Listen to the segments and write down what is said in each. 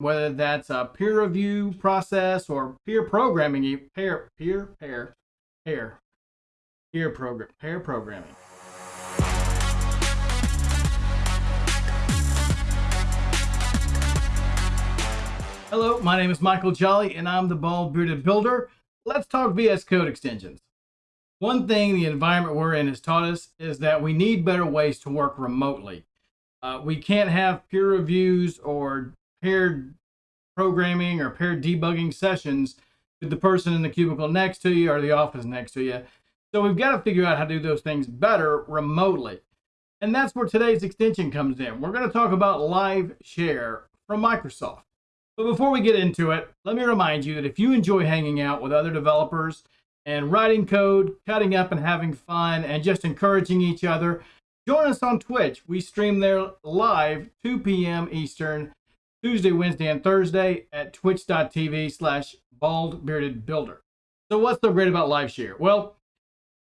whether that's a peer review process or peer programming, pair, peer, pair, pair, peer program, pair programming. Hello, my name is Michael Jolley and I'm the Bald Bearded Builder. Let's talk VS Code extensions. One thing the environment we're in has taught us is that we need better ways to work remotely. Uh, we can't have peer reviews or paired programming or paired debugging sessions with the person in the cubicle next to you or the office next to you. So we've got to figure out how to do those things better remotely. And that's where today's extension comes in. We're going to talk about Live Share from Microsoft. But before we get into it, let me remind you that if you enjoy hanging out with other developers and writing code, cutting up and having fun, and just encouraging each other, join us on Twitch. We stream there live 2 p.m. Eastern, Tuesday, Wednesday, and Thursday at twitch.tv slash bald bearded builder. So what's so great about live share? Well,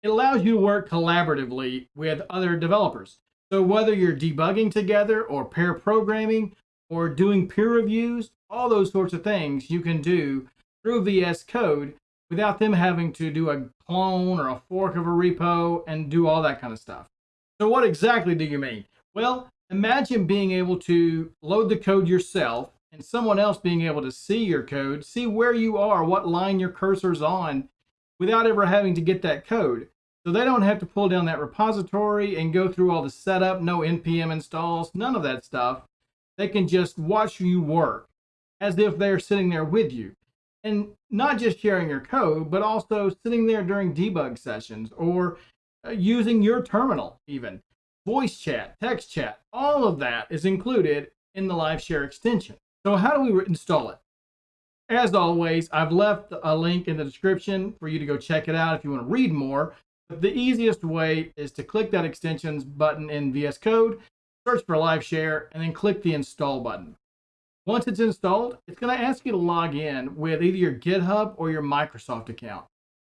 it allows you to work collaboratively with other developers. So whether you're debugging together or pair programming or doing peer reviews, all those sorts of things you can do through VS Code without them having to do a clone or a fork of a repo and do all that kind of stuff. So what exactly do you mean? Well, imagine being able to load the code yourself and someone else being able to see your code, see where you are, what line your cursor's on, without ever having to get that code. So they don't have to pull down that repository and go through all the setup, no npm installs, none of that stuff. They can just watch you work as if they're sitting there with you. And not just sharing your code, but also sitting there during debug sessions or uh, using your terminal even. Voice chat, text chat, all of that is included in the Live Share extension. So how do we install it? As always, I've left a link in the description for you to go check it out if you want to read more. But the easiest way is to click that extensions button in VS Code, search for Live Share, and then click the install button. Once it's installed, it's going to ask you to log in with either your GitHub or your Microsoft account.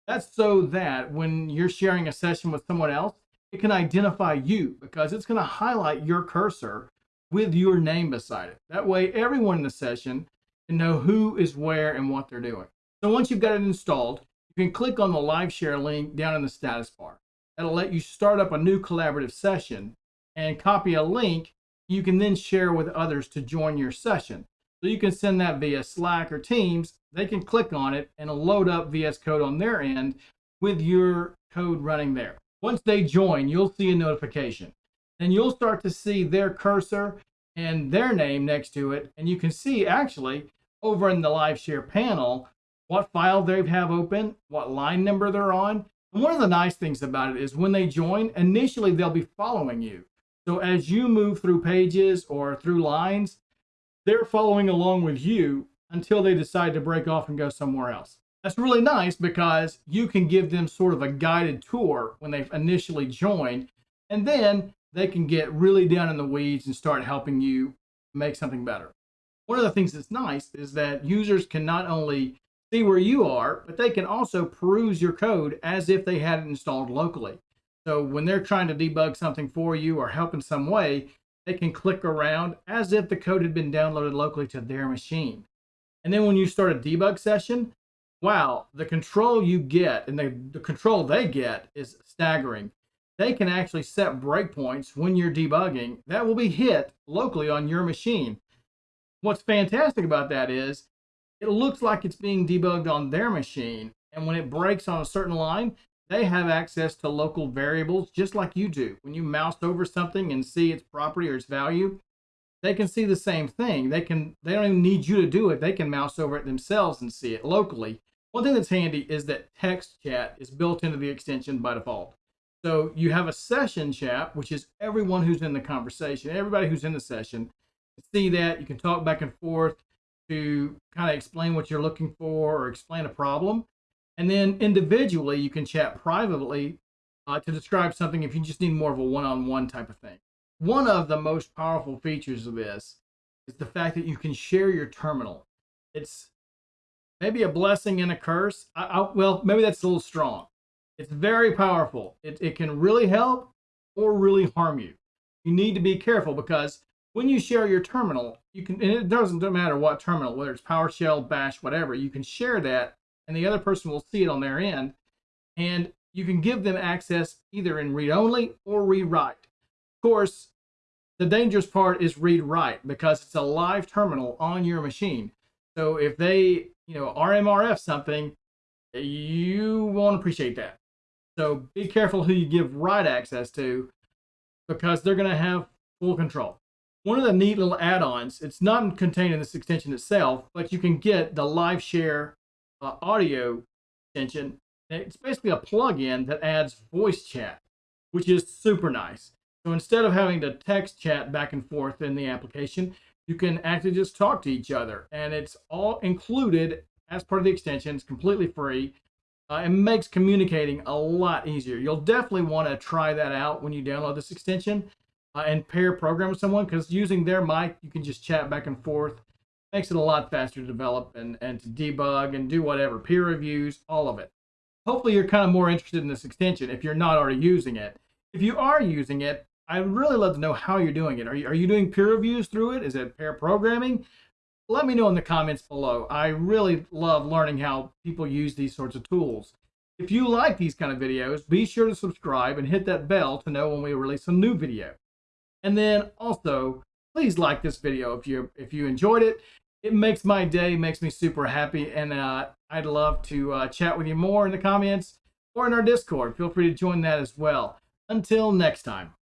That's so that when you're sharing a session with someone else, it can identify you because it's going to highlight your cursor with your name beside it. That way, everyone in the session can know who is where and what they're doing. So once you've got it installed, you can click on the live share link down in the status bar. That'll let you start up a new collaborative session and copy a link you can then share with others to join your session. So you can send that via Slack or Teams. They can click on it and load up VS Code on their end with your code running there. Once they join, you'll see a notification. Then you'll start to see their cursor and their name next to it. And you can see actually over in the live share panel what file they have open, what line number they're on. And one of the nice things about it is when they join, initially they'll be following you. So as you move through pages or through lines, they're following along with you until they decide to break off and go somewhere else. That's really nice because you can give them sort of a guided tour when they've initially joined, and then they can get really down in the weeds and start helping you make something better. One of the things that's nice is that users can not only see where you are, but they can also peruse your code as if they had it installed locally. So when they're trying to debug something for you or help in some way, they can click around as if the code had been downloaded locally to their machine. And then when you start a debug session, wow, the control you get and the, the control they get is staggering. They can actually set breakpoints when you're debugging that will be hit locally on your machine. What's fantastic about that is it looks like it's being debugged on their machine. And when it breaks on a certain line, they have access to local variables just like you do. When you mouse over something and see its property or its value, they can see the same thing. They can they don't even need you to do it. They can mouse over it themselves and see it locally. One thing that's handy is that text chat is built into the extension by default. So you have a session chat, which is everyone who's in the conversation, everybody who's in the session. See that you can talk back and forth to kind of explain what you're looking for or explain a problem. And then individually, you can chat privately uh, to describe something if you just need more of a one on one type of thing. One of the most powerful features of this is the fact that you can share your terminal. It's maybe a blessing and a curse. I, I, well, maybe that's a little strong. It's very powerful. It, it can really help or really harm you. You need to be careful because when you share your terminal, you can, and it doesn't matter what terminal, whether it's PowerShell, Bash, whatever, you can share that and the other person will see it on their end. And you can give them access either in read only or read write. Of course, the dangerous part is read write because it's a live terminal on your machine. So if they, you know, RMRF something, you won't appreciate that. So be careful who you give write access to because they're going to have full control. One of the neat little add-ons, it's not contained in this extension itself, but you can get the live share uh, audio extension. It's basically a plugin that adds voice chat, which is super nice. So instead of having to text chat back and forth in the application, you can actually just talk to each other. And it's all included as part of the extension. It's completely free. Uh, it makes communicating a lot easier. You'll definitely want to try that out when you download this extension uh, and pair program with someone because using their mic, you can just chat back and forth. Makes it a lot faster to develop and, and to debug and do whatever, peer reviews, all of it. Hopefully you're kind of more interested in this extension if you're not already using it. If you are using it, I'd really love to know how you're doing it. Are you, are you doing peer reviews through it? Is it pair programming? Let me know in the comments below. I really love learning how people use these sorts of tools. If you like these kind of videos, be sure to subscribe and hit that bell to know when we release a new video. And then also, please like this video if you if you enjoyed it. It makes my day, makes me super happy, and uh, I'd love to uh, chat with you more in the comments or in our Discord. Feel free to join that as well. Until next time.